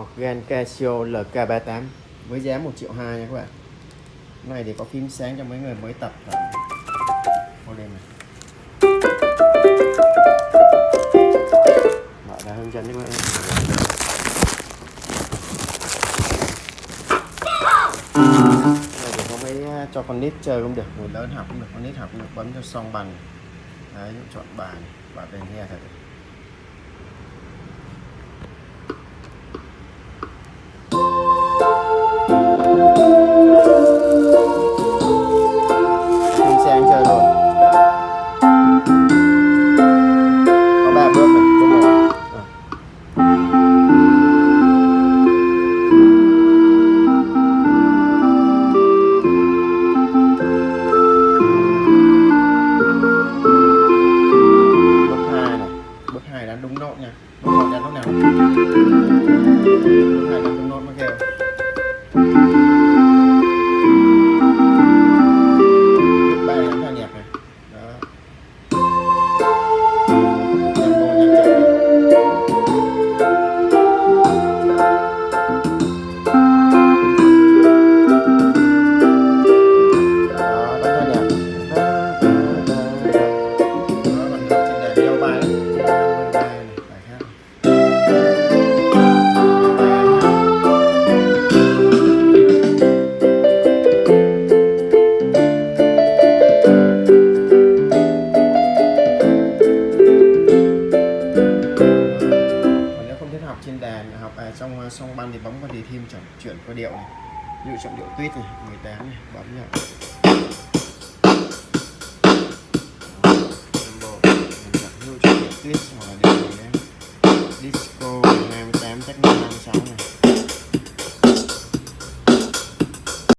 Organ Casio LK38 với giá 1 triệu 2 nha các bạn. Này thì có phím sáng cho mấy người mới tập model này. Mở ra hướng dẫn các bạn này thì có mấy à, cho con nít chơi cũng được, người lớn học cũng được, con nít học cũng được, bấm cho xong bàn đấy, chọn bàn và bên nghe thật hai đánh đúng nốt nha. Bước một đánh nốt nào? Hai đánh đúng nốt mới kêu. kèm học à, trong à, song ban thì bấm vào đề thêm chẳng chuyển qua điệu này. Ví dụ trọng điệu tuyết này 18 này bấm nhá. Tuyết hoặc là điệu này disco 28 chắc 56 này.